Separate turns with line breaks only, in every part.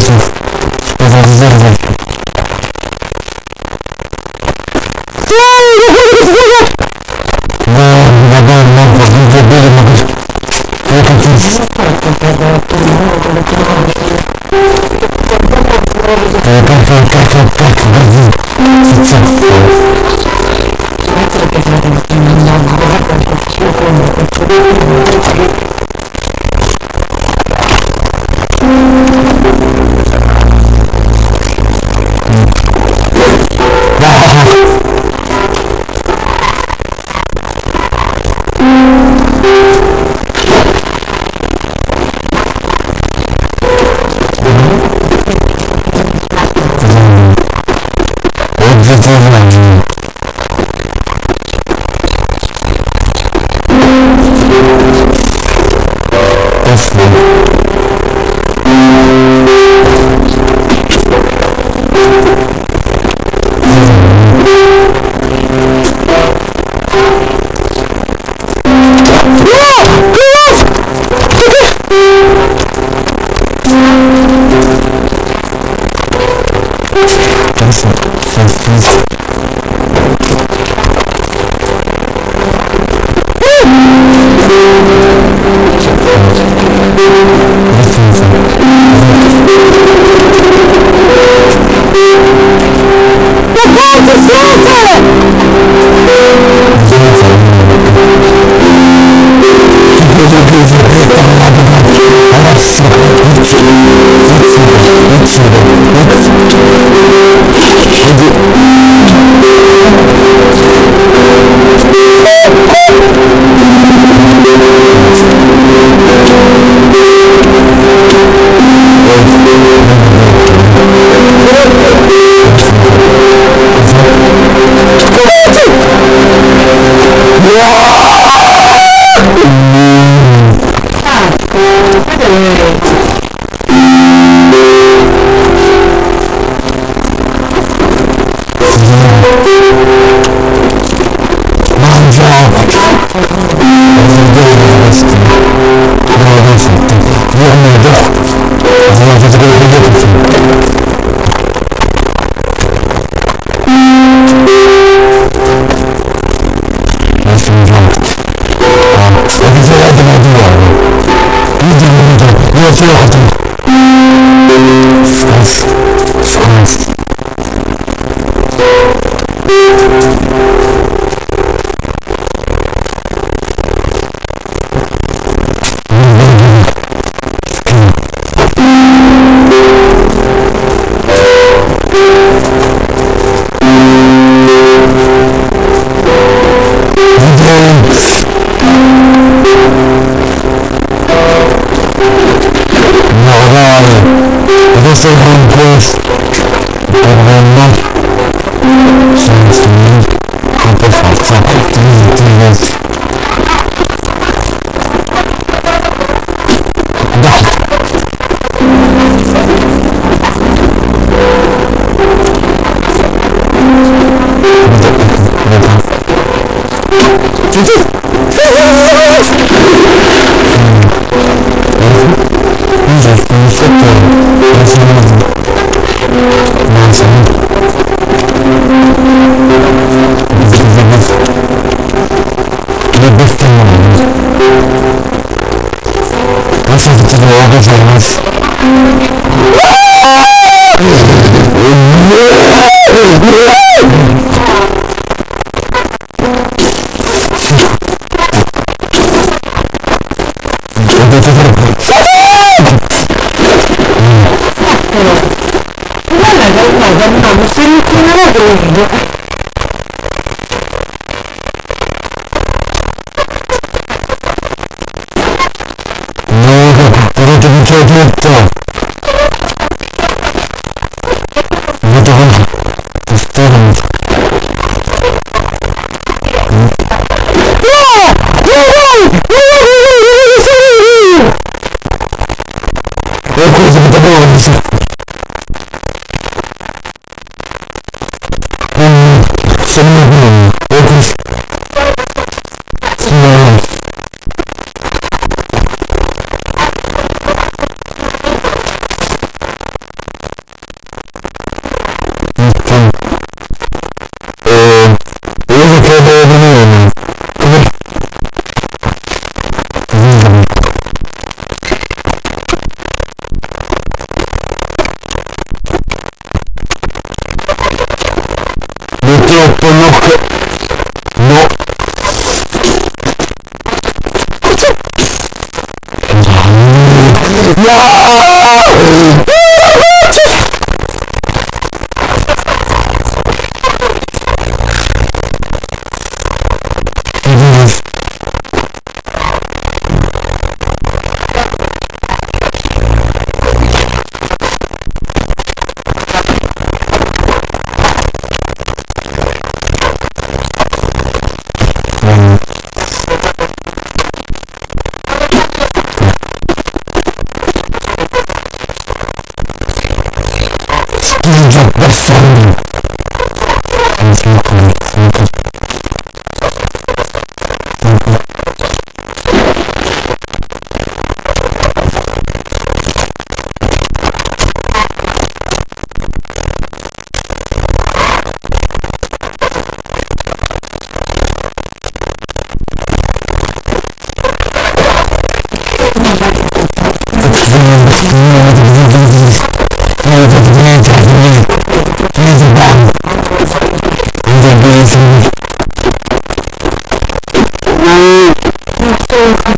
Zów. Zów, Thank you. ございます。
Thank you.
lift off.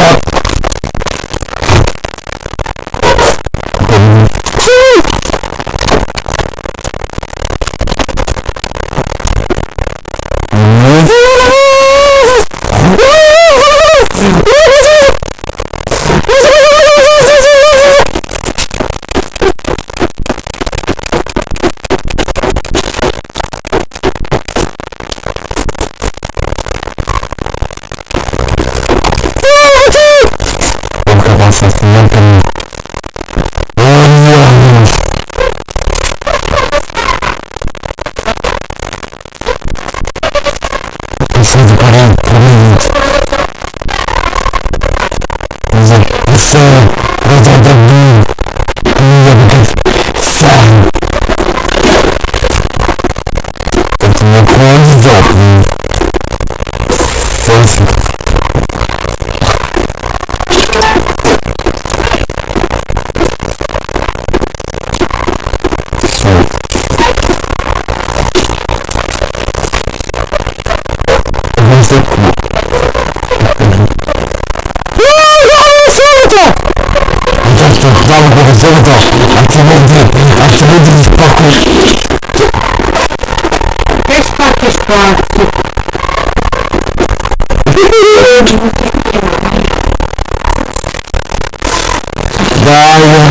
Fuck. về dần dần budyń spokój.
Też takie sytuacje.
Daj, ja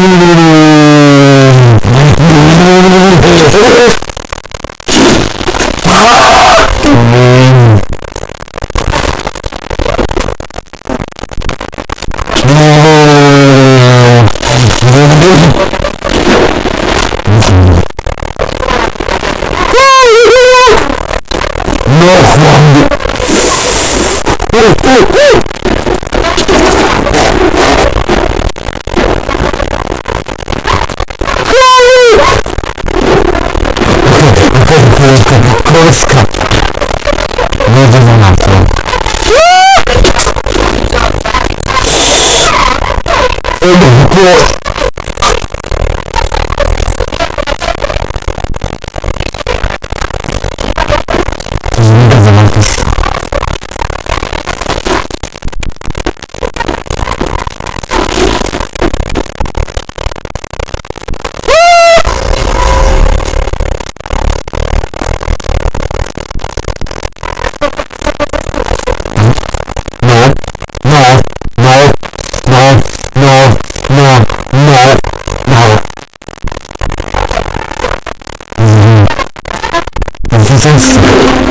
And. confiança.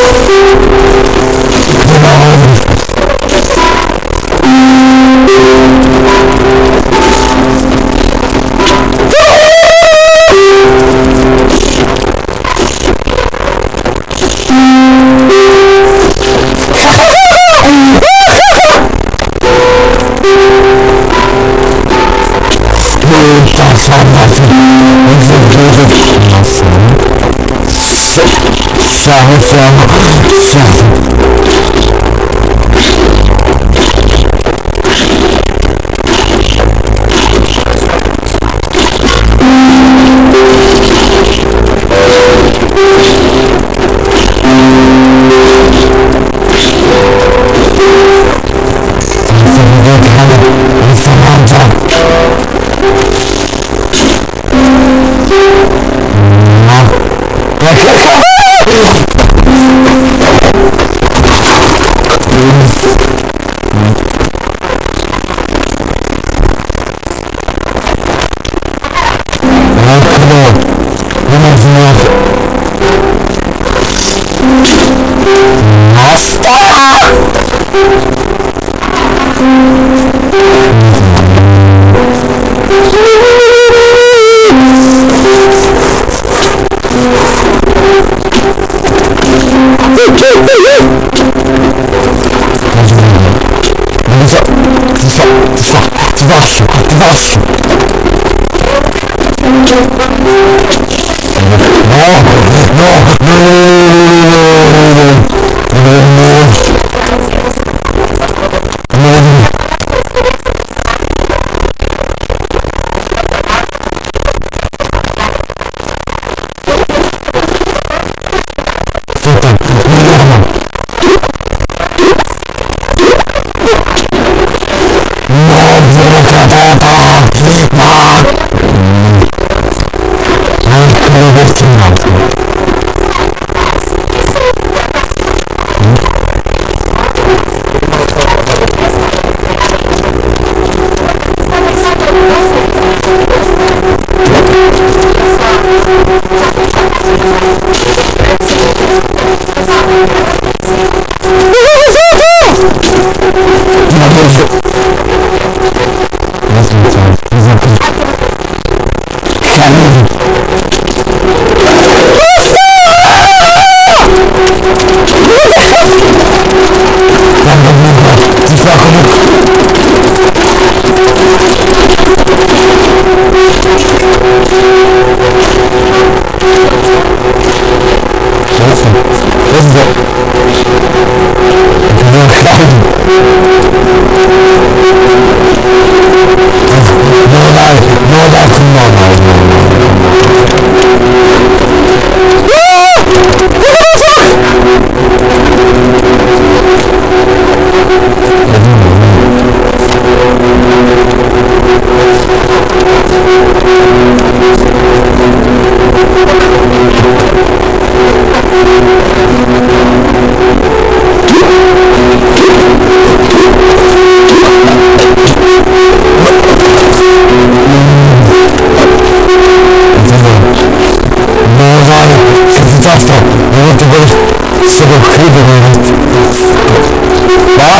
Sorry, sorry, sorry.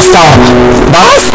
Basta! Basta!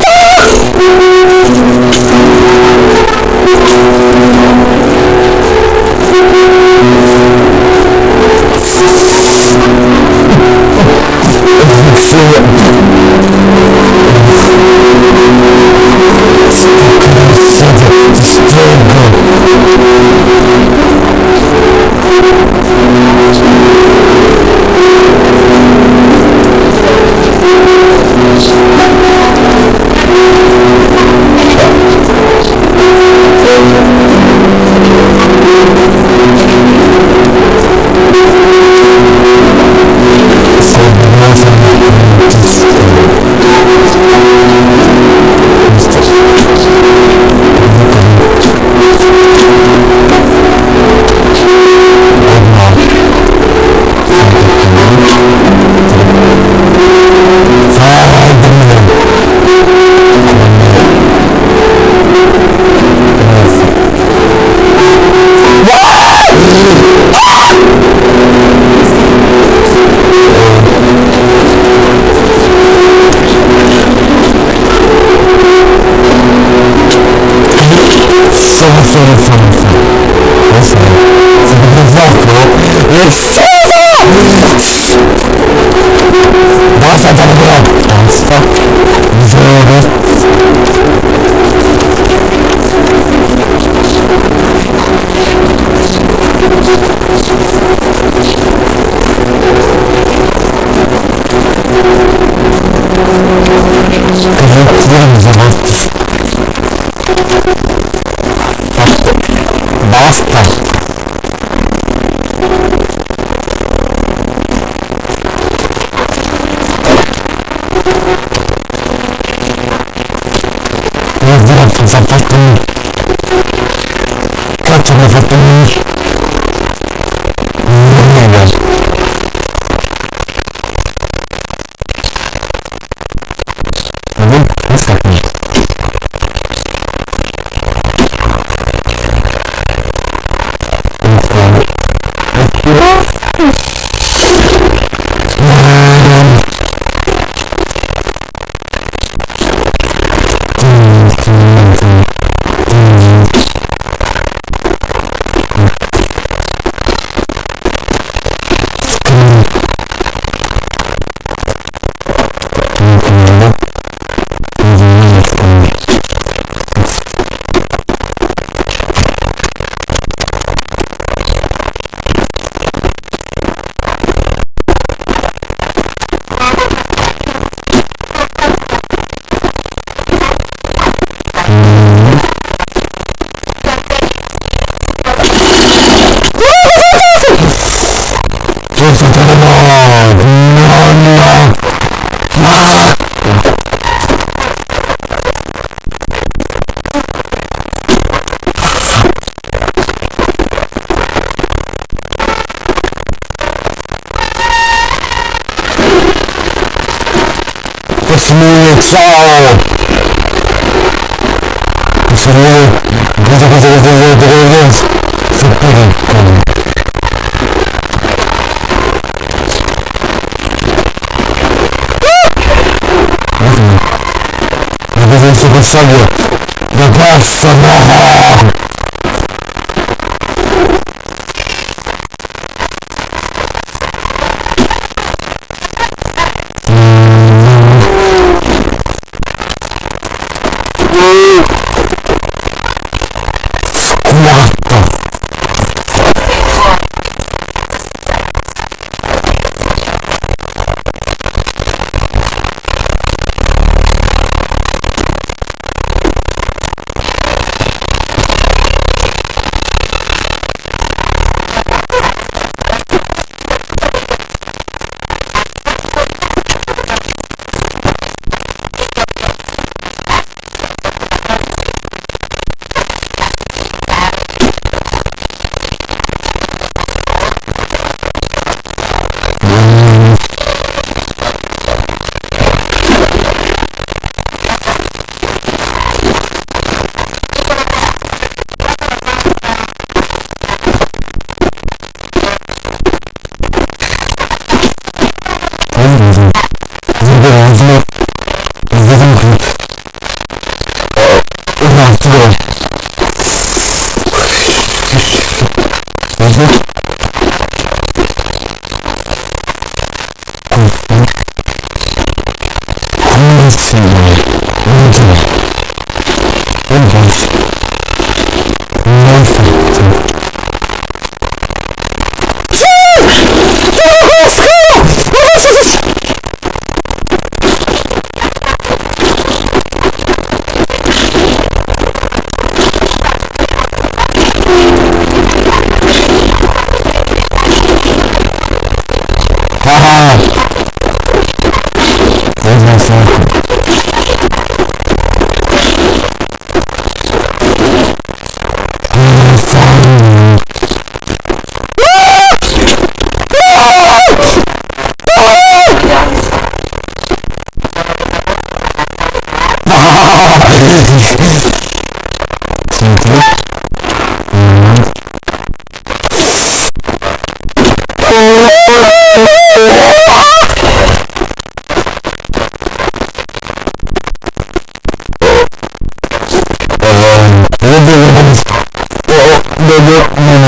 minutes old. It's a little... It's a pretty cool. This is the subway. The best of the hall. Whoa. Senhor, onde? Onde? and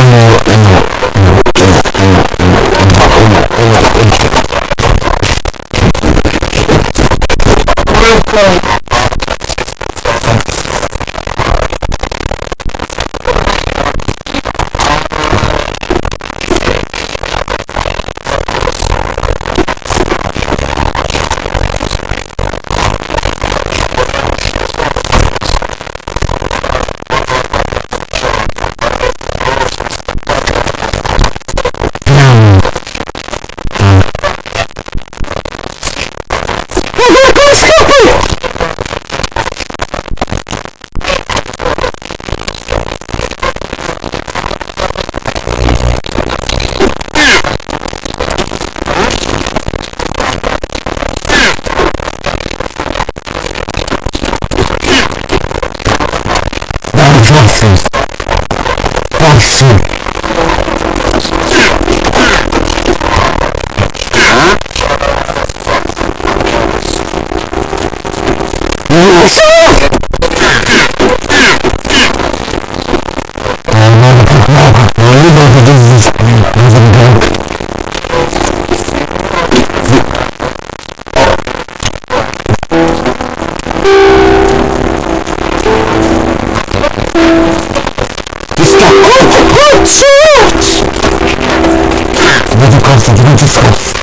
of the beautiful.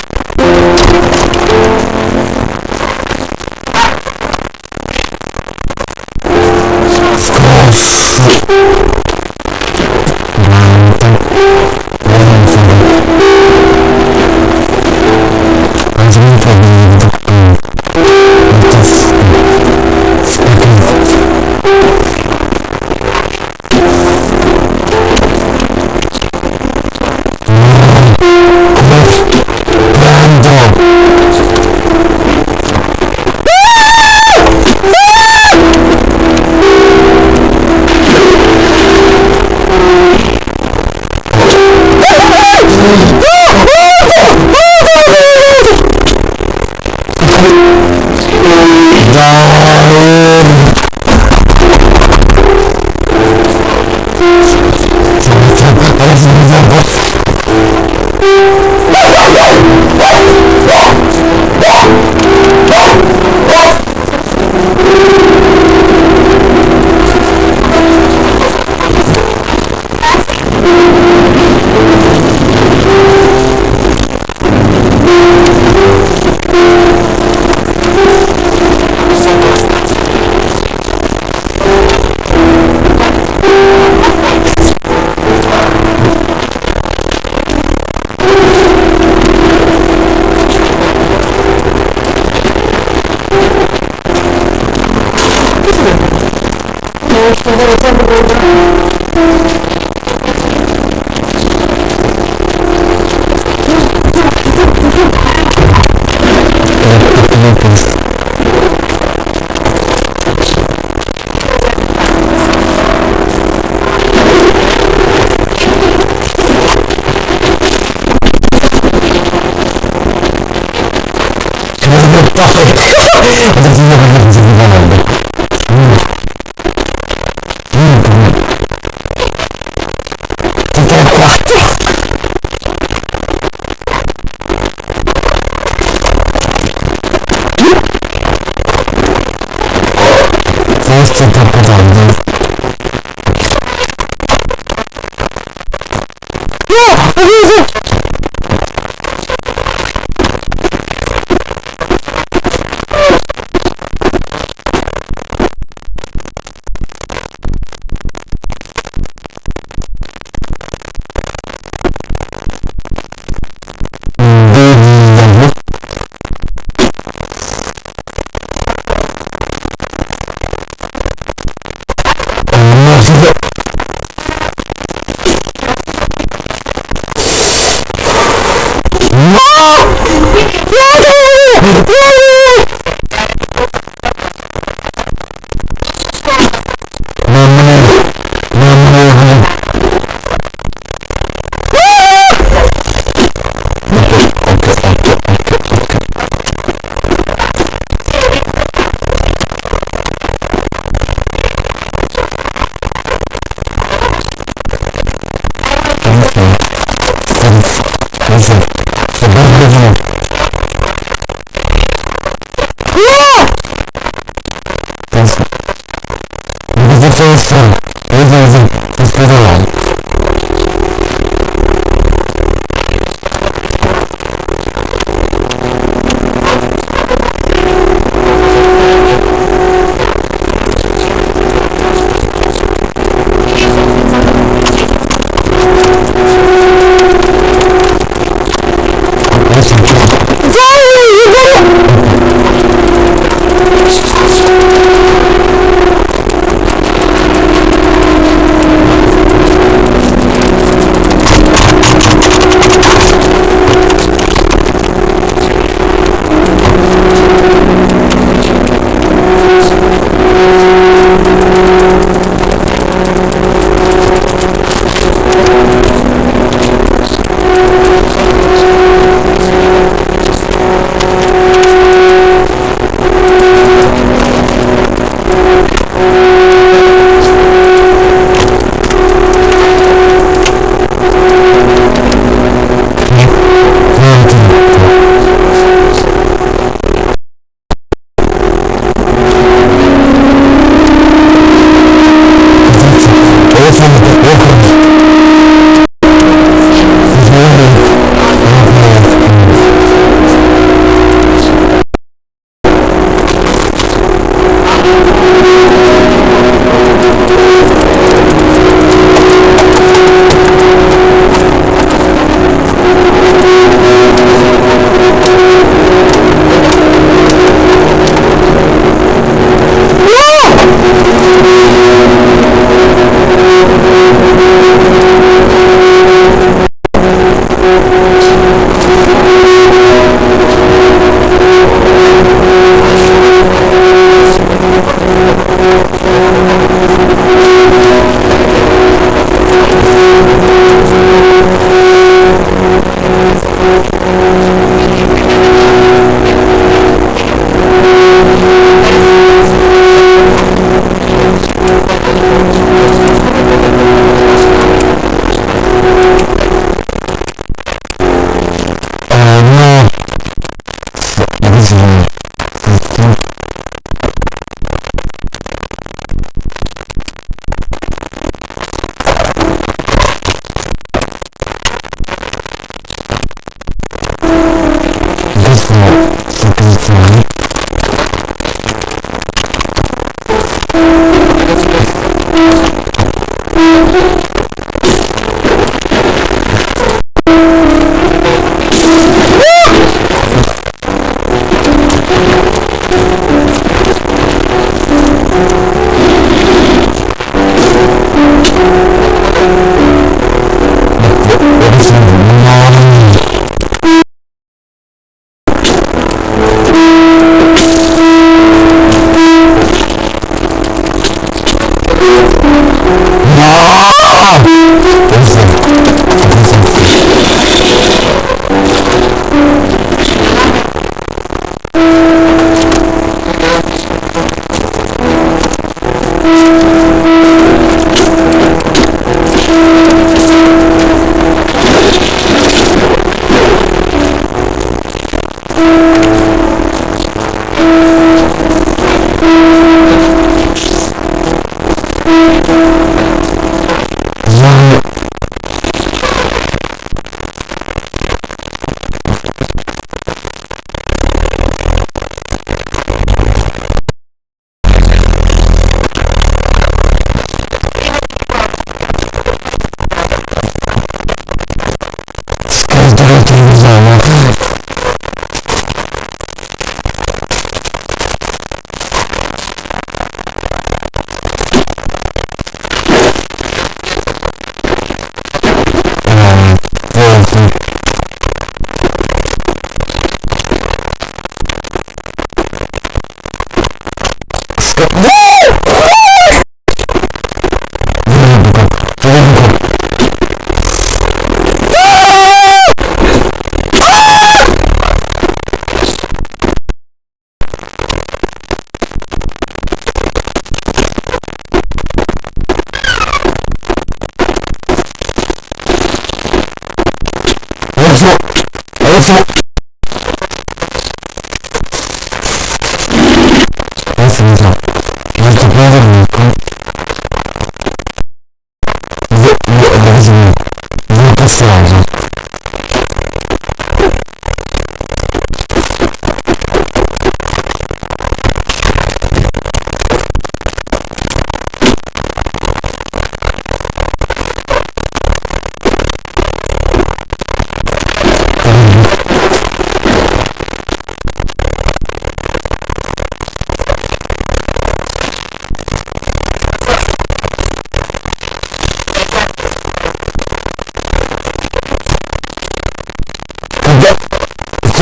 you.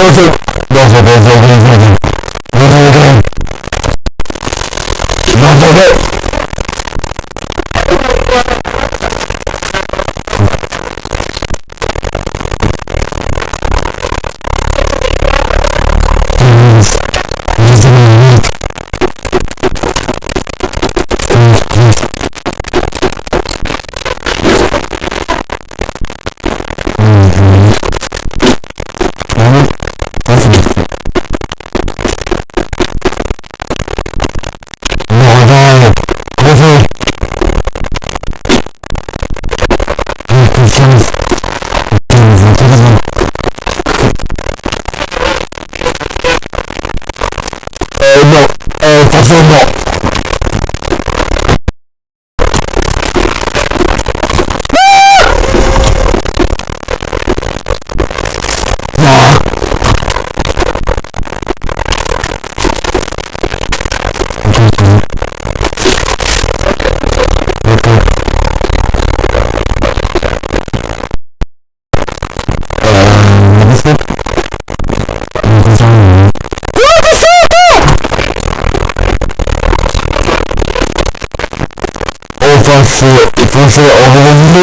entonces, entonces, entonces vraiment. 어머니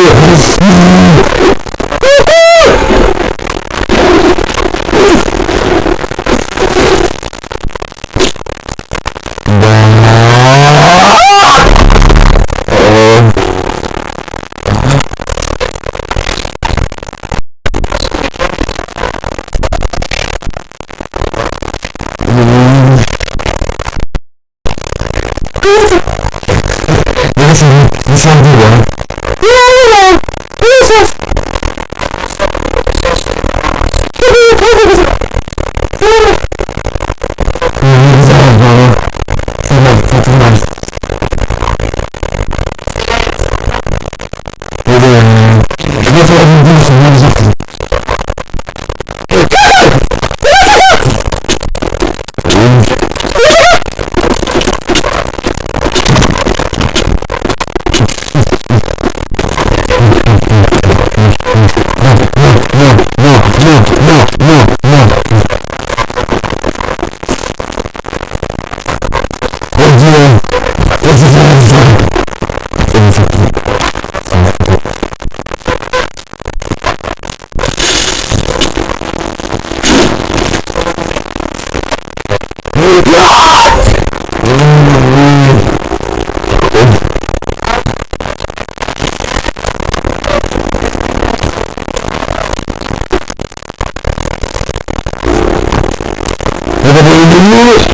Guru